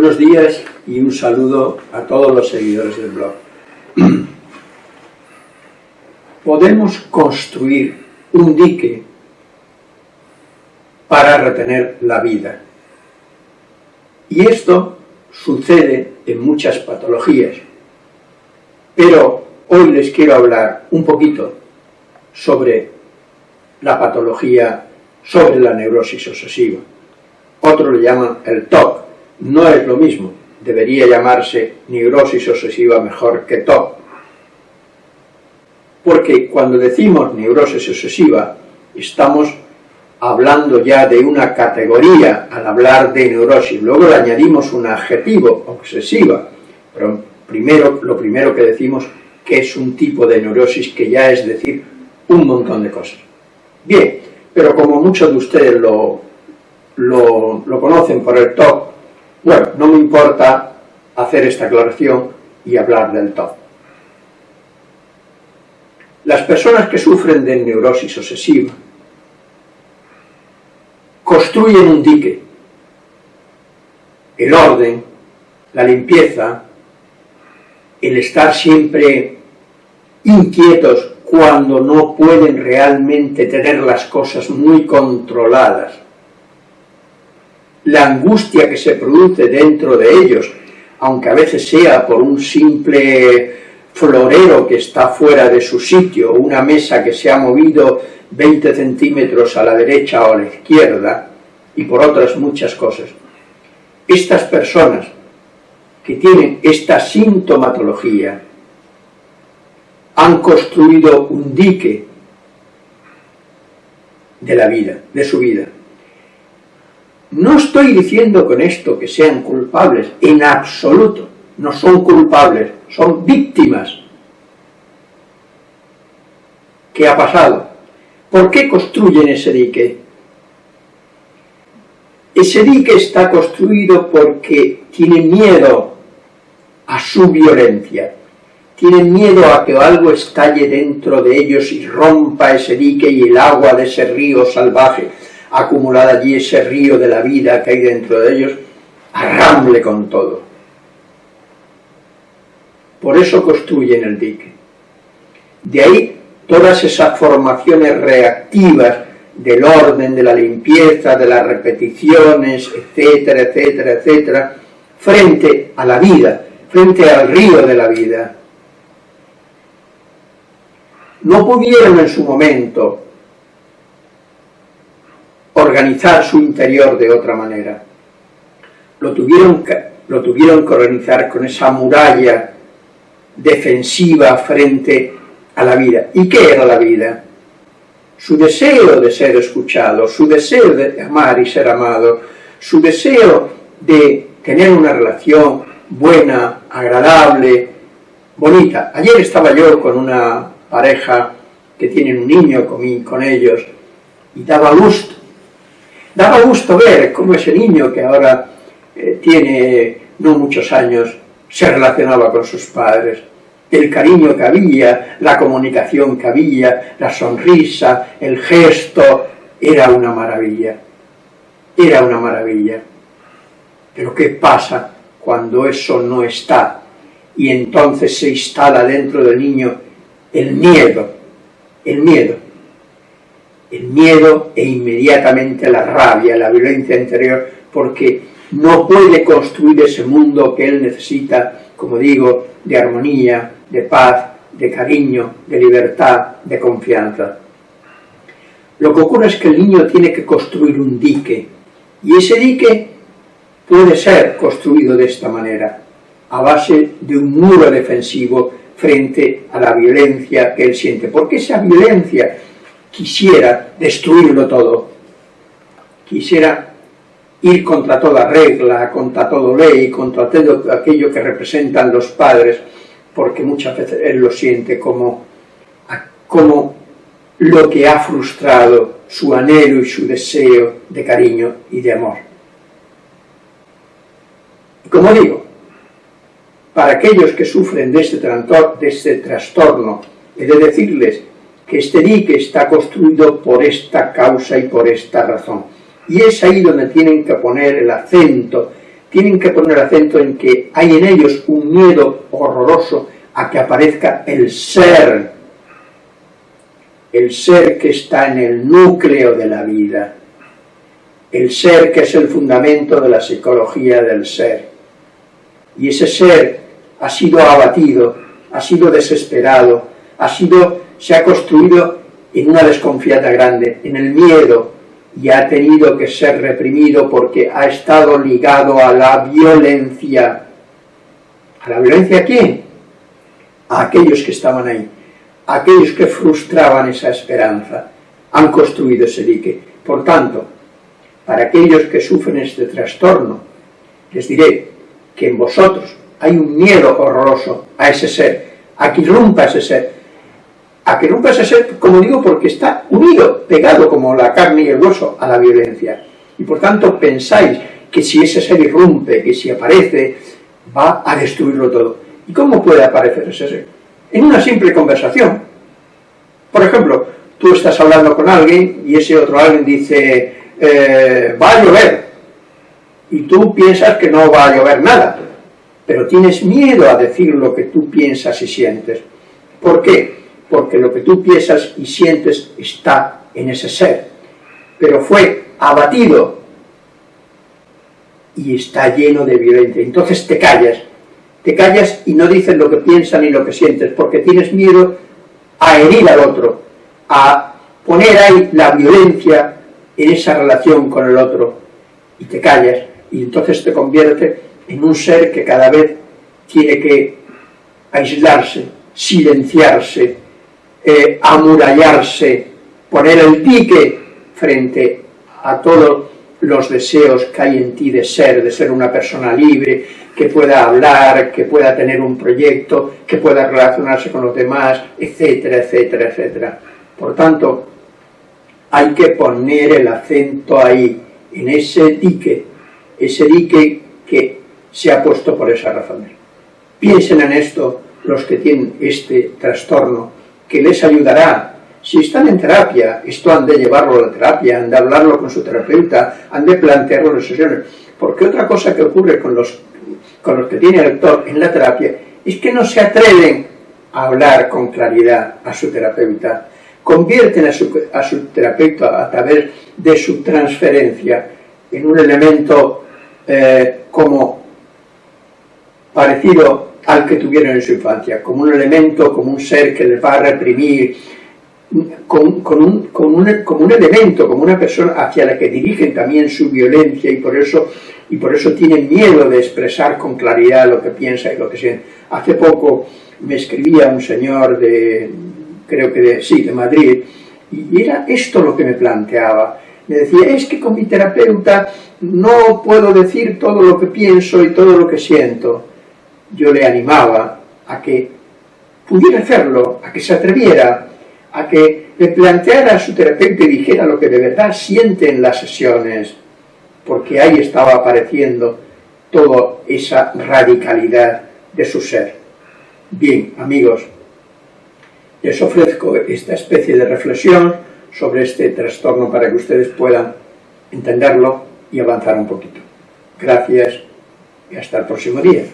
Buenos días y un saludo a todos los seguidores del blog. Podemos construir un dique para retener la vida. Y esto sucede en muchas patologías. Pero hoy les quiero hablar un poquito sobre la patología, sobre la neurosis obsesiva. Otro le llaman el TOC, no es lo mismo, debería llamarse neurosis obsesiva mejor que TOC. Porque cuando decimos neurosis obsesiva, estamos hablando ya de una categoría al hablar de neurosis, luego le añadimos un adjetivo, obsesiva, pero primero, lo primero que decimos que es un tipo de neurosis que ya es decir un montón de cosas. Bien, pero como muchos de ustedes lo, lo, lo conocen por el TOC, bueno, no me importa hacer esta aclaración y hablar del TOC. Las personas que sufren de neurosis obsesiva construyen un dique. El orden, la limpieza, el estar siempre inquietos cuando no pueden realmente tener las cosas muy controladas, la angustia que se produce dentro de ellos, aunque a veces sea por un simple florero que está fuera de su sitio, una mesa que se ha movido 20 centímetros a la derecha o a la izquierda, y por otras muchas cosas. Estas personas que tienen esta sintomatología han construido un dique de la vida, de su vida. No estoy diciendo con esto que sean culpables, en absoluto, no son culpables, son víctimas. ¿Qué ha pasado? ¿Por qué construyen ese dique? Ese dique está construido porque tienen miedo a su violencia, tienen miedo a que algo estalle dentro de ellos y rompa ese dique y el agua de ese río salvaje acumulada allí, ese río de la vida que hay dentro de ellos, arramble con todo. Por eso construyen el dique. De ahí todas esas formaciones reactivas del orden, de la limpieza, de las repeticiones, etcétera, etcétera, etcétera, frente a la vida, frente al río de la vida. No pudieron en su momento organizar su interior de otra manera. Lo tuvieron, lo tuvieron que organizar con esa muralla defensiva frente a la vida. ¿Y qué era la vida? Su deseo de ser escuchado, su deseo de amar y ser amado, su deseo de tener una relación buena, agradable, bonita. Ayer estaba yo con una pareja que tienen un niño con, con ellos y daba gusto Daba gusto ver cómo ese niño que ahora eh, tiene no muchos años se relacionaba con sus padres. El cariño que había, la comunicación que había, la sonrisa, el gesto, era una maravilla. Era una maravilla. Pero ¿qué pasa cuando eso no está? Y entonces se instala dentro del niño el miedo, el miedo el miedo e inmediatamente la rabia, la violencia interior, porque no puede construir ese mundo que él necesita, como digo, de armonía, de paz, de cariño, de libertad, de confianza. Lo que ocurre es que el niño tiene que construir un dique, y ese dique puede ser construido de esta manera, a base de un muro defensivo frente a la violencia que él siente, porque esa violencia quisiera destruirlo todo, quisiera ir contra toda regla, contra toda ley, contra todo aquello que representan los padres, porque muchas veces él lo siente como, como lo que ha frustrado su anhelo y su deseo de cariño y de amor. Y como digo, para aquellos que sufren de este, de este trastorno, he de decirles que este dique está construido por esta causa y por esta razón. Y es ahí donde tienen que poner el acento tienen que poner acento en que hay en ellos un miedo horroroso a que aparezca el ser, el ser que está en el núcleo de la vida, el ser que es el fundamento de la psicología del ser. Y ese ser ha sido abatido, ha sido desesperado, ha sido, se ha construido en una desconfianza grande, en el miedo, y ha tenido que ser reprimido porque ha estado ligado a la violencia. ¿A la violencia a quién? A aquellos que estaban ahí, a aquellos que frustraban esa esperanza, han construido ese dique. Por tanto, para aquellos que sufren este trastorno, les diré que en vosotros hay un miedo horroroso a ese ser, a que irrumpa ese ser, a que rompa ese ser, como digo, porque está unido, pegado como la carne y el hueso a la violencia. Y por tanto pensáis que si ese ser irrumpe, que si aparece, va a destruirlo todo. ¿Y cómo puede aparecer ese ser? En una simple conversación. Por ejemplo, tú estás hablando con alguien y ese otro alguien dice, eh, va a llover. Y tú piensas que no va a llover nada, pero tienes miedo a decir lo que tú piensas y sientes. ¿Por qué? Porque lo que tú piensas y sientes está en ese ser, pero fue abatido y está lleno de violencia. Entonces te callas, te callas y no dices lo que piensas ni lo que sientes, porque tienes miedo a herir al otro, a poner ahí la violencia en esa relación con el otro, y te callas, y entonces te convierte en un ser que cada vez tiene que aislarse, silenciarse, eh, amurallarse, poner el dique frente a todos los deseos que hay en ti de ser, de ser una persona libre, que pueda hablar, que pueda tener un proyecto, que pueda relacionarse con los demás, etcétera, etcétera, etcétera. Por tanto, hay que poner el acento ahí, en ese dique, ese dique que se ha puesto por esa razón. Piensen en esto los que tienen este trastorno que les ayudará. Si están en terapia, esto han de llevarlo a la terapia, han de hablarlo con su terapeuta, han de plantearlo en sesiones. Porque otra cosa que ocurre con los, con los que tiene el actor en la terapia es que no se atreven a hablar con claridad a su terapeuta. Convierten a su, a su terapeuta a través de su transferencia en un elemento eh, como parecido al que tuvieron en su infancia, como un elemento, como un ser que les va a reprimir, con, un, como, un, como un elemento, como una persona hacia la que dirigen también su violencia y por eso y por eso tienen miedo de expresar con claridad lo que piensa y lo que siente. Hace poco me escribía un señor de, creo que de, sí, de Madrid, y era esto lo que me planteaba. Me decía, es que con mi terapeuta no puedo decir todo lo que pienso y todo lo que siento yo le animaba a que pudiera hacerlo, a que se atreviera, a que le planteara a su terapeuta y dijera lo que de verdad siente en las sesiones, porque ahí estaba apareciendo toda esa radicalidad de su ser. Bien, amigos, les ofrezco esta especie de reflexión sobre este trastorno para que ustedes puedan entenderlo y avanzar un poquito. Gracias y hasta el próximo día.